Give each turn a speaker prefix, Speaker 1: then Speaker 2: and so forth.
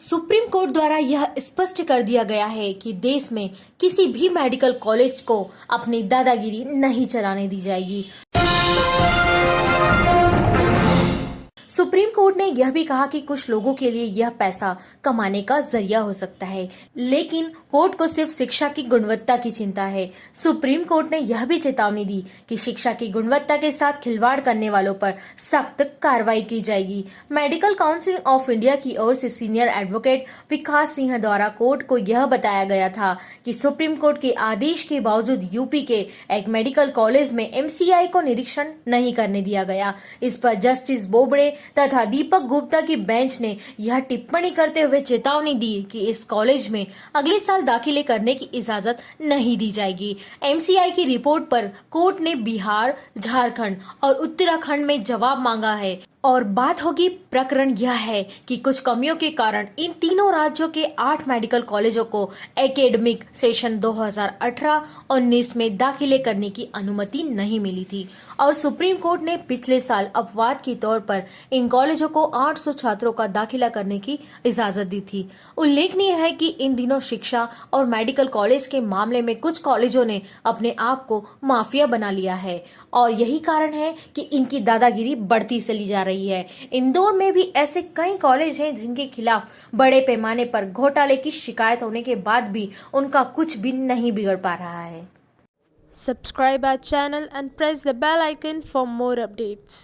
Speaker 1: Supreme court द्वारा यह स्पष्ट कर दिया गया है कि देश में किसी भी मेडिकल कॉलेज को अपनी दादागिरी नहीं चलाने दी जाएगी। सुप्रीम कोर्ट ने यह भी कहा कि कुछ लोगों के लिए यह पैसा कमाने का ज़रिया हो सकता है, लेकिन कोर्ट को सिर्फ़ शिक्षा की गुणवत्ता की चिंता है। सुप्रीम कोर्ट ने यह भी चेतावनी दी कि शिक्षा की गुणवत्ता के साथ खिलवाड़ करने वालों पर सख्त कार्रवाई की जाएगी। मेडिकल काउंसिल ऑफ़ इंडिया की ओर से सीनियर एडवोकेट विकास सिंह द्वारा कोर्ट को यह बताया गया था कि सुप्रीम कोर्ट के आदेश के बावजूद यूपी के एक मेडिकल कॉलेज में एमसीआई को निरीक्षण नहीं करने दिया गया। इस पर जस्टिस बोबड़े तथा दीपक गुप्ता की बेंच ने यह टिप्पणी करते हुए चेतावनी दी कि इस कॉलेज में अगले साल दाखिले करने की इजाज़त नहीं दी जाएगी। एमसीआई की रिपोर्ट पर कोर्ट ने बिहार, झारखंड और उत्तराखंड में जवाब मांगा है। और बात होगी प्रकरण यह है कि कुछ कमियों के कारण इन तीनों राज्यों के आठ मेडिकल कॉलेजों को एकेडमिक सेशन 2018-19 में दाखिले करने की अनुमति नहीं मिली थी। और सुप्रीम कोर्ट ने पिछले साल अपवाद के तौर पर इन कॉलेजों को 800 छात्रों का दाखिला करने की इजाज़त दी थी। उल्लेखनीय है कि इन दिनों शिक्षा और मेडिकल कॉलेज के मामले में कुछ कॉलेजों ने अपने आप को माफिया बना लिया है। और यही कारण है कि इनकी दादागिरी बढ़ती चली जा रही है इंदौर में भी ऐसे कई कॉलेज हैं जिनके खिलाफ बड़े पैमाने पर घोटाले की शिकायत होने के बाद भी उनका कुछ भी नहीं बिगड़ पा रहा है
Speaker 2: subscribe our channel and press the bell icon for more updates.